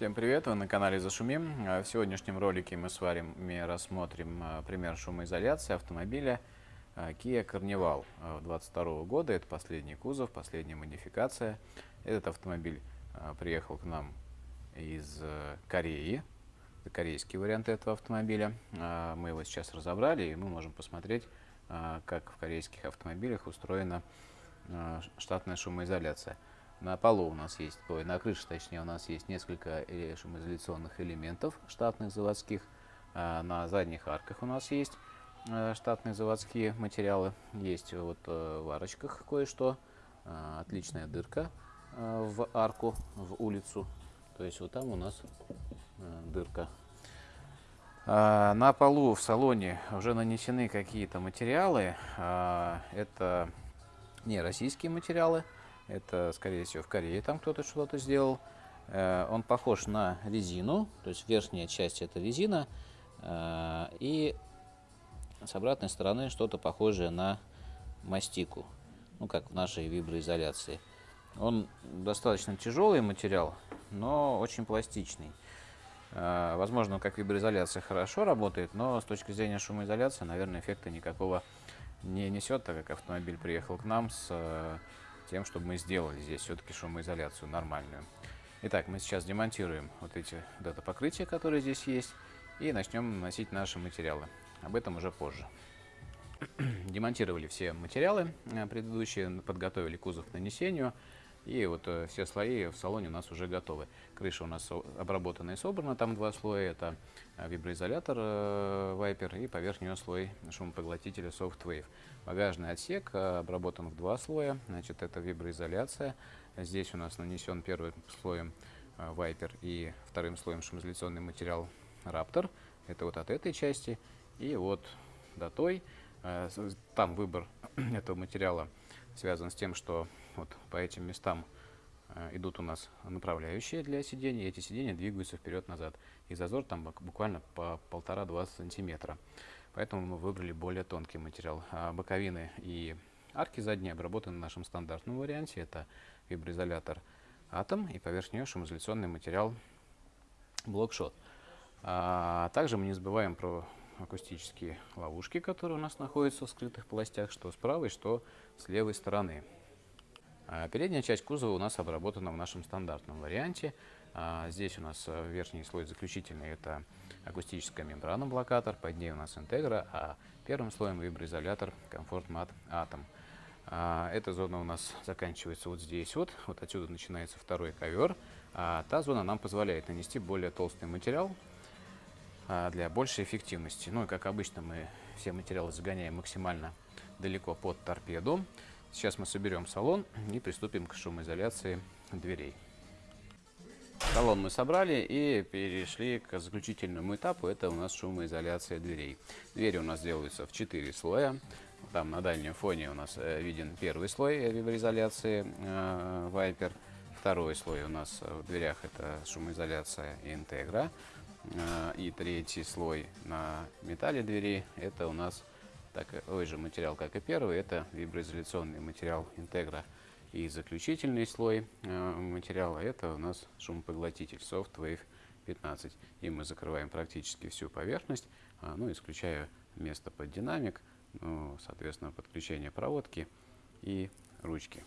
Всем привет, вы на канале Зашумим. А В сегодняшнем ролике мы с вами рассмотрим а, пример шумоизоляции автомобиля а, Kia Carnival 22 года. Это последний кузов, последняя модификация. Этот автомобиль приехал к нам из э, Кореи. Это корейский вариант этого автомобиля. Мы его сейчас разобрали, и мы можем посмотреть, как в корейских автомобилях устроена штатная шумоизоляция. На полу у нас есть, ой, на крыше точнее у нас есть несколько э, шумоизоляционных элементов штатных заводских. А на задних арках у нас есть э, штатные заводские материалы. Есть вот э, в арочках кое-что. Отличная дырка в арку, в улицу. То есть вот там у нас дырка. А на полу в салоне уже нанесены какие-то материалы. А, это не российские материалы. Это, скорее всего, в Корее там кто-то что-то сделал. Э, он похож на резину, то есть верхняя часть это резина, э, и с обратной стороны что-то похожее на мастику, ну как в нашей виброизоляции. Он достаточно тяжелый материал, но очень пластичный. Э, возможно, как виброизоляция хорошо работает, но с точки зрения шумоизоляции, наверное, эффекта никакого не несет, так как автомобиль приехал к нам с тем, чтобы мы сделали здесь все-таки шумоизоляцию нормальную. Итак, мы сейчас демонтируем вот эти дата-покрытия, которые здесь есть, и начнем наносить наши материалы. Об этом уже позже. Демонтировали все материалы э, предыдущие, подготовили кузов к нанесению. И вот э, все слои в салоне у нас уже готовы. Крыша у нас обработана и собрана, там два слоя. Это э, виброизолятор э, Viper и поверх нее слой шумопоглотителя SoftWave. Багажный отсек э, обработан в два слоя. Значит, это виброизоляция. Здесь у нас нанесен первым слоем э, Viper и вторым слоем шумоизоляционный материал Raptor. Это вот от этой части. И вот до той. Э, там выбор этого материала связан с тем, что вот по этим местам э, идут у нас направляющие для сидений, и эти сиденья двигаются вперед-назад. И зазор там буквально по полтора-два сантиметра. Поэтому мы выбрали более тонкий материал. А боковины и арки задние обработаны в нашем стандартном варианте. Это виброизолятор Атом и поверх нее шумоизоляционный материал Блокшот. А также мы не забываем про акустические ловушки, которые у нас находятся в скрытых полостях, что с правой, что с левой стороны. А передняя часть кузова у нас обработана в нашем стандартном варианте. А здесь у нас э, верхний слой заключительный – это акустическая мембрана блокатор, под ней у нас интегра, а первым слоем виброизолятор Comfort Mat Atom. Эта зона у нас заканчивается вот здесь вот, вот отсюда начинается второй ковер. А та зона нам позволяет нанести более толстый материал, для большей эффективности. Ну и как обычно мы все материалы загоняем максимально далеко под торпеду. Сейчас мы соберем салон и приступим к шумоизоляции дверей. Салон мы собрали и перешли к заключительному этапу. Это у нас шумоизоляция дверей. Двери у нас делаются в 4 слоя. Там на дальнем фоне у нас э, виден первый слой виброизоляции э, Viper. Второй слой у нас в дверях это шумоизоляция Integra. А, и третий слой на металле двери это у нас такой же материал, как и первый, это виброизоляционный материал Integra. И заключительный слой а, материала это у нас шумопоглотитель SoftWave 15. И мы закрываем практически всю поверхность, а, ну, исключая место под динамик, ну, соответственно, подключение проводки и ручки.